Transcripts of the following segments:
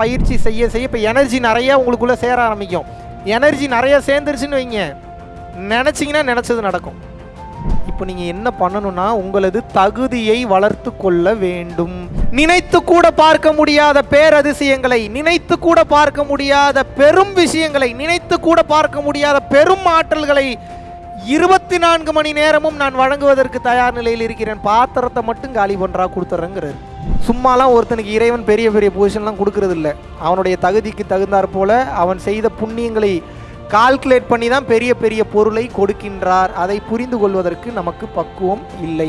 பயிற்சி செய்ய செய்ய இப்போ எனர்ஜி நிறையா உங்களுக்குள்ளே சேர ஆரம்பிக்கும். எனர்ஜி நிறையா சேர்ந்துருச்சுன்னு வைங்க. நினச்சிங்கன்னா நினச்சது நடக்கும். இப்போ நீங்கள் என்ன பண்ணணும்னா உங்களது தகுதியை வளர்த்து கொள்ள வேண்டும். நினைத்து கூட பார்க்க முடியாத பேரதிசயங்களை நினைத்து கூட பார்க்க முடியாத பெரும் விஷயங்களை நினைத்து கூட பார்க்க முடியாத பெரும் ஆற்றல்களை இருபத்தி நான்கு மணி நேரமும் நான் வழங்குவதற்கு தயார் நிலையில் இருக்கிறேன். பாத்திரத்தை மட்டும் காலி பண்ணுறா கொடுத்துறேங்கிறது சும்மாலாம் ஒருத்தனுக்கு இறைவன் பெரிய பெரிய பொசிஷன்லாம் கொடுக்கறதில்ல. அவனுடைய தகுதிக்கு தகுந்தாற் போல அவன் செய்த புண்ணியங்களை கால்குலேட் பண்ணி தான் பெரிய பெரிய பொருளை கொடுக்கின்றார். அதை புரிந்து கொள்வதற்கு நமக்கு பக்குவம் இல்லை.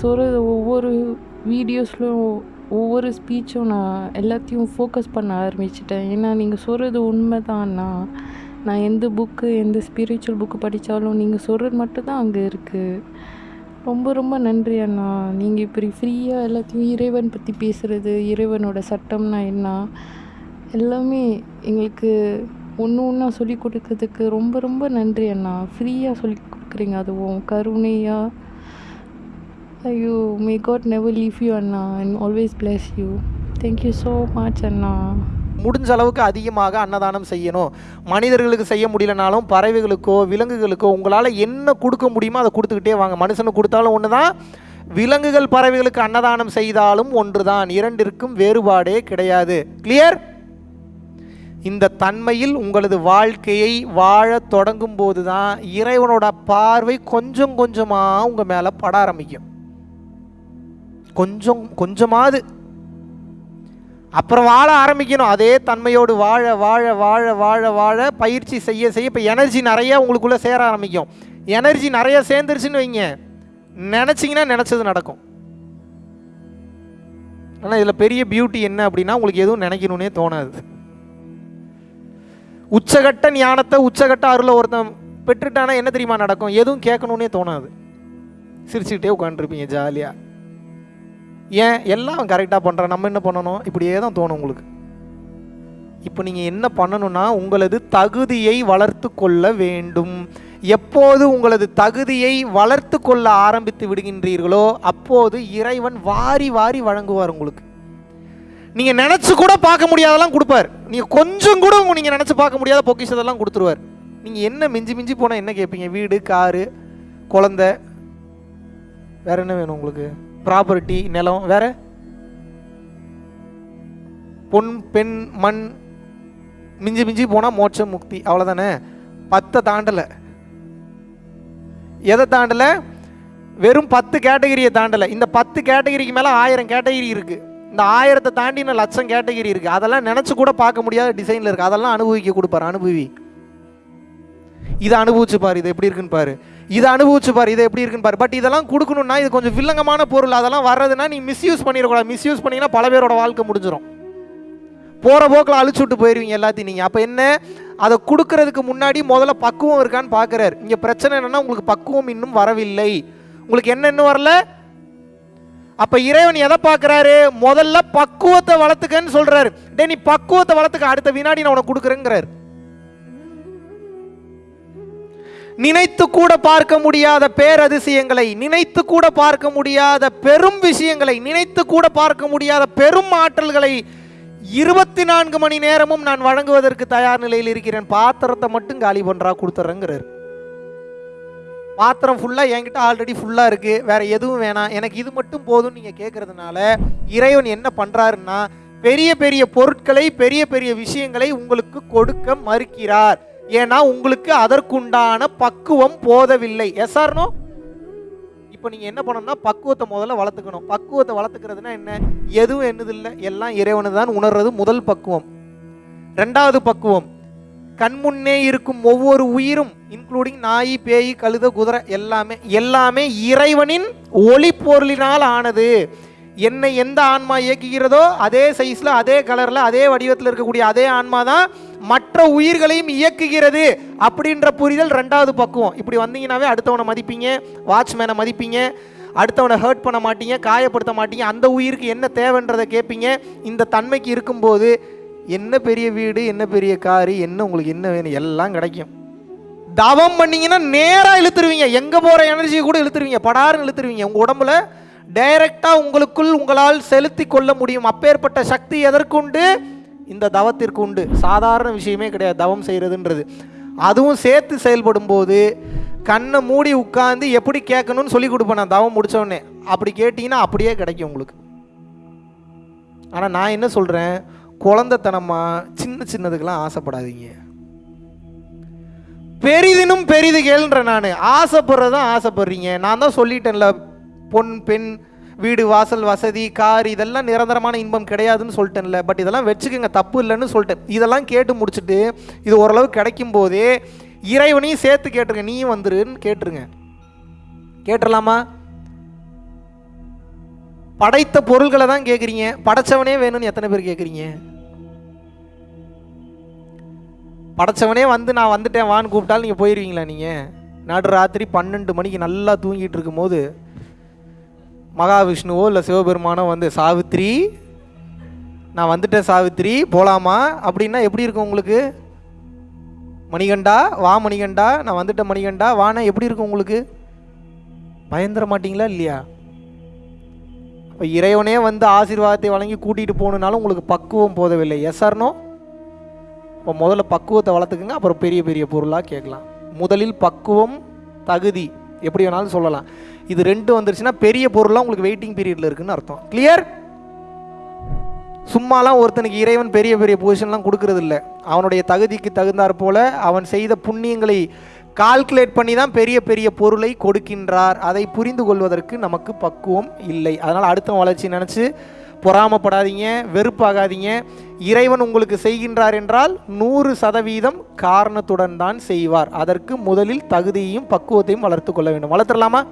சொல்கிற சொல்கிறது ஒவ்வொரு வீடியோஸ்லையும் ஒவ்வொரு ஸ்பீச்சும் நான் எல்லாத்தையும் ஃபோக்கஸ் பண்ண ஆரம்பிச்சிட்டேன். ஏன்னா நீங்கள் சொல்கிறது உண்மை தான்னா அண்ணா நான் எந்த புக்கு எந்த ஸ்பிரிச்சுவல் புக்கு படித்தாலும் நீங்கள் சொல்கிறது மட்டும்தான் அங்கே இருக்குது ரொம்ப ரொம்ப நன்றி அண்ணா. நீங்கள் இப்படி ஃப்ரீயாக எல்லாத்தையும் இறைவன் பற்றி பேசுகிறது இறைவனோட சட்டம்னா என்ன? எல்லாமே எங்களுக்கு ஒன்று ஒன்றா சொல்லி கொடுக்கறதுக்கு ரொம்ப ரொம்ப நன்றி அண்ணா. ஃப்ரீயாக சொல்லி கொடுக்குறீங்க அதுவும் கருணையாக ஐயோ may God never leave you Anna and always bless you thank you so much அண்ணா முடிஞ்ச அளவுக்கு அதிகமாக அன்னதானம் செய்யணும். மனிதர்களுக்கு செய்ய முடியலனாலும் பறவைகளுக்கோ விலங்குகளுக்கோ உங்களால் என்ன கொடுக்க முடியுமோ அதை கொடுத்துக்கிட்டே வாங்க. மனுஷனுக்கு கொடுத்தாலும் ஒன்று தான் விலங்குகள் பறவைகளுக்கு அன்னதானம் செய்தாலும் ஒன்று தான் இரண்டிற்கும் வேறுபாடே கிடையாது. கிளியர் இந்த தன்மையில் உங்களது வாழ்க்கையை வாழ தொடங்கும் போது தான் இறைவனோட பார்வை கொஞ்சம் கொஞ்சமாக உங்கள் மேலே பட ஆரம்பிக்கும். கொஞ்சம் கொஞ்சமாவது. அப்புறம் வாழ ஆரம்பிக்கணும். அதே தன்மையோடு வாழ வாழ வாழ வாழ வாழ பயிற்சி செய்ய செய்ய. இப்போ எனர்ஜி நிறையா உங்களுக்குள்ளே சேர ஆரம்பிக்கும். எனர்ஜி நிறையா சேர்ந்துருச்சுன்னு வைங்க. நினச்சிங்கன்னா நினச்சது நடக்கும். ஆனால் இதில் பெரிய பியூட்டி என்ன அப்படின்னா உங்களுக்கு எதுவும் நினைக்கணும்னே தோணாது. உச்சகட்ட ஞானத்தை உச்சகட்ட அருளை ஒருத்தன் பெற்றுட்டானா என்ன தெரியுமா நடக்கும்? எதுவும் கேட்கணுன்னே தோணாது. சிரிச்சுக்கிட்டே உட்காந்துருப்பீங்க ஜாலியாக ஏன்? எல்லாம் கரெக்டாக பண்ணுறான் நம்ம என்ன பண்ணணும்? இப்படியே தான் தோணும் உங்களுக்கு. இப்போ நீங்கள் என்ன பண்ணணும்னா உங்களது தகுதியை வளர்த்து கொள்ள வேண்டும். எப்போது உங்களது தகுதியை வளர்த்து கொள்ள ஆரம்பித்து விடுகின்றீர்களோ அப்போது இறைவன் வாரி வாரி வழங்குவார் உங்களுக்கு. நீங்கள் நினச்சி கூட பார்க்க முடியாதெல்லாம் கொடுப்பார். நீங்கள் கொஞ்சம் கூட உங்க நீங்கள் நினச்சி பார்க்க முடியாத பொக்கிஷத்தெல்லாம் கொடுத்துருவார். நீங்கள் என்ன மிஞ்சி மிஞ்சி போனால் என்ன கேட்பீங்க? வீடு காரு குழந்த வேற என்ன வேணும் உங்களுக்கு? ப்ராப்பர்ட்டி நிலம் வேற? பொன் பெண் மண் மிஞ்சி மிஞ்சி போனால் மோட்சம் முக்தி அவ்வளோதானே பத்தை தாண்டலை. எதை தாண்டலை? வெறும் பத்து கேட்டகிரியை தாண்டலை. இந்த பத்து கேட்டகிரிக்கு மேலே ஆயிரம் கேட்டகிரி இருக்குது இந்த ஆயிரத்தை தாண்டின லட்சம் கேட்டகிரி இருக்குது அதெல்லாம் நினச்சி கூட பார்க்க முடியாத டிசைனில் இருக்குது அதெல்லாம் அனுபவிக்க கொடுப்பார் அனுபவி. இதை அனுபவிச்சு பாரு இது எப்படி இருக்குன்னு பாரு. இதை அனுபவிச்சு பாரு இது எப்படி இருக்குன்னு பாரு. பட் இதெல்லாம் கொடுக்கணும்னா இது கொஞ்சம் வில்லங்கமான பொருள். அதெல்லாம் வர்றதுன்னா நீ மிஸ்யூஸ் பண்ணிடக்கூடாது. மிஸ்யூஸ் பண்ணீங்கன்னா பல பேரோட வாழ்க்கை முடிஞ்சிடும் போகிற போக்கில் அழிச்சு விட்டு போயிடுவீங்க எல்லாத்தையும் நீங்கள் அப்போ என்ன? அதை கொடுக்கறதுக்கு முன்னாடி முதல்ல பக்குவம் இருக்கான்னு பார்க்குறாரு இங்கே பிரச்சனை என்னென்னா உங்களுக்கு பக்குவம் இன்னும் வரவில்லை. உங்களுக்கு என்ன இன்னும் வரல? அப்போ இறைவன் எதை பார்க்குறாரு முதல்ல பக்குவத்தை வளர்த்துக்கன்னு சொல்கிறாரு டே நீ பக்குவத்தை வளர்த்துக்க அடுத்த வினாடி நான் உனக்கு கொடுக்குறேங்கிறாரு. நினைத்து கூட பார்க்க முடியாத பேரதிசயங்களை நினைத்து கூட பார்க்க முடியாத பெரும் விஷயங்களை நினைத்து கூட பார்க்க முடியாத பெரும் ஆற்றல்களை இருபத்தி நான்கு மணி நேரமும் நான் வழங்குவதற்கு தயார் நிலையில் இருக்கிறேன். பாத்திரத்தை மட்டும் காலி பண்ணுறா கொடுத்துட்றேங்கிறார் பாத்திரம் ஃபுல்லாக என்கிட்ட ஆல்ரெடி ஃபுல்லாக இருக்குது வேற எதுவும் வேணாம். எனக்கு இது மட்டும் போதும் நீங்கள் கேட்குறதுனால இறைவன் என்ன பண்ணுறாருன்னா பெரிய பெரிய பொருட்களை பெரிய பெரிய விஷயங்களை உங்களுக்கு கொடுக்க மறுக்கிறார். ஏன்னா உங்களுக்கு அதற்குண்டான பக்குவம் போதவில்லை. எஸ்ஆர்னோ இப்போ நீங்கள் என்ன பண்ணணும்னா பக்குவத்தை முதல்ல வளர்த்துக்கணும். பக்குவத்தை வளர்த்துக்கிறதுனா என்ன? எதுவும் என்னதில்லை எல்லாம் இறைவனு தான் உணர்றது முதல் பக்குவம். ரெண்டாவது பக்குவம் கண்முன்னே இருக்கும் ஒவ்வொரு உயிரும் இன்க்ளூடிங் நாய் பேய் கழுத குதிரை எல்லாமே எல்லாமே இறைவனின் ஒளி பொருளினால் ஆனது. என்னை எந்த ஆன்மா இயக்குகிறதோ அதே சைஸில் அதே கலரில் அதே வடிவத்தில் இருக்கக்கூடிய அதே ஆன்மா தான் மற்ற உயிர்களையும் இயக்குகிறது அப்படின்ற புரிதல் ரெண்டாவது பக்குவம். இப்படி வந்தீங்கன்னாவே அடுத்தவனை மதிப்பீங்க வாட்ச்மேனை மதிப்பீங்க அடுத்தவனை ஹர்ட் பண்ண மாட்டீங்க காயப்படுத்த மாட்டீங்க அந்த உயிருக்கு என்ன தேவைன்றதை கேட்பீங்க. இந்த தன்மைக்கு இருக்கும்போது என்ன பெரிய வீடு என்ன பெரிய காரு என்ன உங்களுக்கு என்ன வேணும் எல்லாம் கிடைக்கும். தவம் பண்ணீங்கன்னா நேராக இழுத்துருவீங்க. எங்கே போகிற எனர்ஜியை கூட இழுத்துருவீங்க. படாருன்னு இழுத்துருவீங்க. உங்கள் உடம்புல டைரெக்டாக உங்களுக்குள் உங்களால் செலுத்தி கொள்ள முடியும். அப்பேற்பட்ட சக்தி எதற்குண்டு? இந்த தவத்திற்கு உண்டு. சாதாரண விஷயமே கிடையாது. தவம் செய்கிறதுன்றது அதுவும் சேர்த்து செயல்படும் போது கண்ணை மூடி உட்காந்து எப்படி கேட்கணும்னு சொல்லி கொடுப்பேன் நான். தவம் முடிச்ச அப்படி கேட்டிங்கன்னா அப்படியே கிடைக்கும் உங்களுக்கு. ஆனால் நான் என்ன சொல்கிறேன் குழந்தைத்தனமாக சின்ன சின்னதுக்கெல்லாம் ஆசைப்படாதீங்க. பெரிதினும் பெரிது கேளுன்ற நான். ஆசைப்படுறதான் ஆசைப்படுறீங்க. நான் தான் சொல்லிட்டேன்ல பொன் பெண் வீடு வாசல் வசதி கார் இதெல்லாம் நிரந்தரமான இன்பம் கிடையாதுன்னு சொல்லிட்டேன்ல. பட் இதெல்லாம் வச்சுக்கோங்க தப்பு இல்லைன்னு சொல்லிட்டேன். இதெல்லாம் கேட்டு முடிச்சுட்டு இது ஓரளவு கிடைக்கும் போதே இறைவனையும் சேர்த்து கேட்டுருங்க. நீயும் வந்துருன்னு கேட்டுருங்க. கேட்டுடலாமா படைத்த பொருள்களை தான் கேட்குறீங்க படைச்சவனே வேணும்னு எத்தனை பேர் கேட்குறீங்க படைச்சவனே வந்து நான் வந்துட்டேன் வான்னு கூப்பிட்டாலும் நீங்கள் போயிடுவீங்களா நீங்கள் நடு ராத்திரி பன்னெண்டு மணிக்கு நல்லா தூங்கிட்டு இருக்கும்போது மகாவிஷ்ணுவோ இல்லை சிவபெருமானோ வந்து சாவித்ரி நான் வந்துட்டேன் சாவித்ரி போகலாமா அப்படின்னா எப்படி இருக்கும் உங்களுக்கு? மணிகண்டா வா மணிகண்டா நான் வந்துட்டேன் மணிகண்டா வானா எப்படி இருக்கும் உங்களுக்கு? பயந்துட மாட்டிங்களா இல்லையா? இப்போ இறைவனே வந்து ஆசீர்வாதத்தை வழங்கி கூட்டிகிட்டு போகணுனாலும் உங்களுக்கு பக்குவம் போதவில்லை. எஸ் ஆர்னோ இப்போ முதல்ல பக்குவத்தை வளர்த்துக்குங்க. அப்புறம் பெரிய பெரிய பொருளாக கேட்கலாம். முதலில் பக்குவம் தகுதி. எப்படி வேணாலும் சொல்லலாம். இது ரெண்டு வந்துருச்சுன்னா பெரிய பொருளாக உங்களுக்கு வெயிட்டிங் பீரியடில் இருக்குன்னு அர்த்தம். கிளியர் சும்மாலாம் ஒருத்தனுக்கு இறைவன் பெரிய பெரிய பொசிஷன்லாம் கொடுக்கறது இல்லை அவனுடைய தகுதிக்கு தகுந்தாற் போல அவன் செய்த புண்ணியங்களை கால்குலேட் பண்ணி தான் பெரிய பெரிய பொருளை கொடுக்கின்றார். அதை புரிந்து கொள்வதற்கு நமக்கு பக்குவம் இல்லை. அதனால் அடுத்த வளர்ச்சி நினச்சி பொறாமப்படாதீங்க வெறுப்பாகாதீங்க. இறைவன் உங்களுக்கு செய்கின்றார் என்றால் நூறு சதவீதம் காரணத்துடன் தான் செய்வார். அதற்கு முதலில் தகுதியையும் பக்குவத்தையும் வளர்த்து கொள்ள வேண்டும். வளர்த்துடலாமா?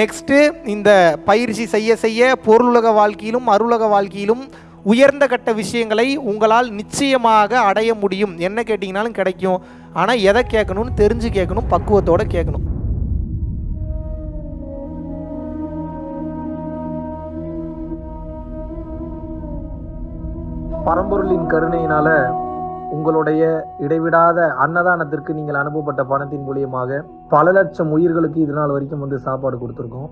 நெக்ஸ்ட்டு இந்த பயிற்சி செய்ய செய்ய பொருளுலக வாழ்க்கையிலும் அருளக வாழ்க்கையிலும் உயர்ந்த கட்ட விஷயங்களை உங்களால் நிச்சயமாக அடைய முடியும். என்ன கேட்டிங்கனாலும் கிடைக்கும். ஆனால் எதை கேட்கணும்னு தெரிஞ்சு கேட்கணும் பக்குவத்தோடு கேட்கணும். பரம்பொருளின் கருணையினால உங்களுடைய இடைவிடாத அன்னதானத்திற்கு நீங்கள் அனுப்பப்பட்ட பணத்தின் மூலியமாக பல லட்சம் உயிர்களுக்கு இது நாள் வரைக்கும் வந்து சாப்பாடு கொடுத்துருக்கோம்.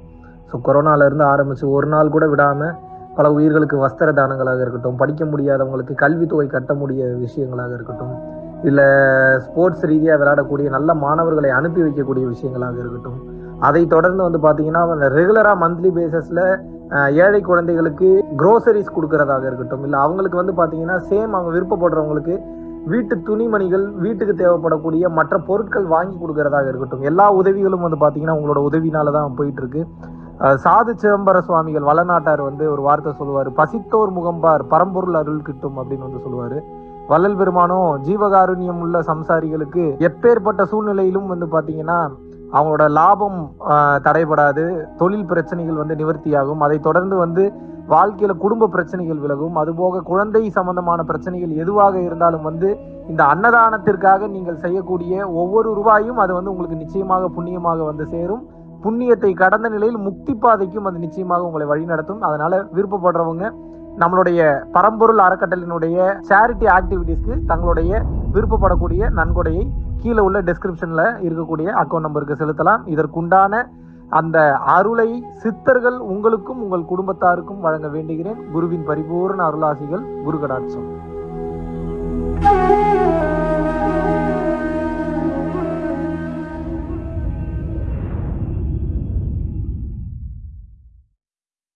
ஸோ கொரோனால இருந்து ஆரம்பிச்சு ஒரு நாள் கூட விடாம பல உயிர்களுக்கு வஸ்திர தானங்களாக இருக்கட்டும் படிக்க முடியாதவங்களுக்கு கல்வித்தொகை கட்ட முடிய விஷயங்களாக இருக்கட்டும் இல்லை ஸ்போர்ட்ஸ் ரீதியாக விளையாடக்கூடிய நல்ல மாணவர்களை அனுப்பி வைக்கக்கூடிய விஷயங்களாக இருக்கட்டும் அதை தொடர்ந்து வந்து பார்த்தீங்கன்னா ரெகுலராக மந்த்லி பேசிஸில் ஏழை குழந்தைகளுக்கு க்ரோசரிஸ் கொடுக்கறதாக இருக்கட்டும் இல்லை அவங்களுக்கு வந்து பார்த்தீங்கன்னா சேம் அவங்க விருப்பப்படுறவங்களுக்கு வீட்டு துணிமணிகள் வீட்டுக்கு தேவைப்படக்கூடிய மற்ற பொருட்கள் வாங்கி கொடுக்கறதாக இருக்கட்டும். எல்லா உதவிகளும் வந்து பார்த்தீங்கன்னா உங்களோட உதவினால தான் போயிட்டு இருக்கு சாது சிதம்பர சுவாமிகள் வளநாட்டார் வந்து ஒரு வார்த்தை சொல்லுவார் பசித்தோர் முகம்பார் பரம்பொருள் அருள் கிட்டும் அப்படின்னு வந்து சொல்லுவார். வள்ளல் பெருமானும் ஜீவகாருண்யம் உள்ள சம்சாரிகளுக்கு எப்பேற்பட்ட சூழ்நிலையிலும் வந்து பார்த்தீங்கன்னா அவங்களோட லாபம் தடைபடாது தொழில் பிரச்சனைகள் வந்து நிவர்த்தியாகும். அதை தொடர்ந்து வந்து வாழ்க்கையில குடும்ப பிரச்சனைகள் விலகும். அதுபோக குழந்தை சம்பந்தமான பிரச்சனைகள் எதுவாக இருந்தாலும் வந்து இந்த அன்னதானத்திற்காக நீங்கள் செய்யக்கூடிய ஒவ்வொரு ரூபாயும் அது வந்து உங்களுக்கு நிச்சயமாக புண்ணியமாக வந்து சேரும். புண்ணியத்தை கடந்த நிலையில் முக்தி பாதைக்கும் அது நிச்சயமாக உங்களை வழிநடத்தும். அதனால விருப்பப்படுறவங்க நம்மளுடைய பரம்பொருள் அறக்கட்டளினுடைய சேரிட்டி ஆக்டிவிட்டீஸ்க்கு தங்களுடைய விருப்பப்படக்கூடிய நன்கொடையை கீழே உள்ள டிஸ்கிரிப்ஷனில் இருக்கக்கூடிய அக்கௌண்ட் நம்பருக்கு செலுத்தலாம். இதற்குண்டான அந்த அருளை சித்தர்கள் உங்களுக்கும் உங்கள் குடும்பத்தாருக்கும் வழங்க வேண்டுகிறேன். குருவின் பரிபூர்ண அருளாசிகள் குரு கடாட்சம்